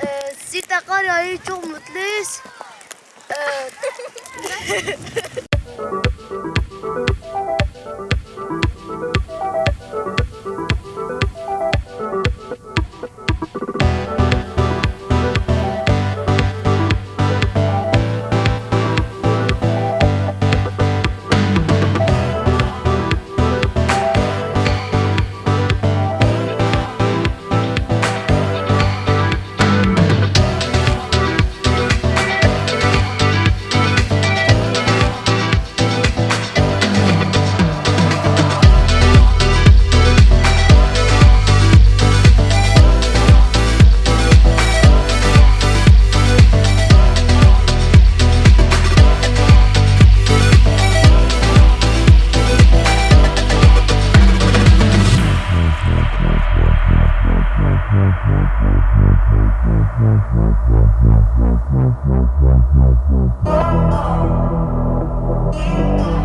Ee, Sirte kar yağıyor çok mutluyuz. Ee, Oh, my God.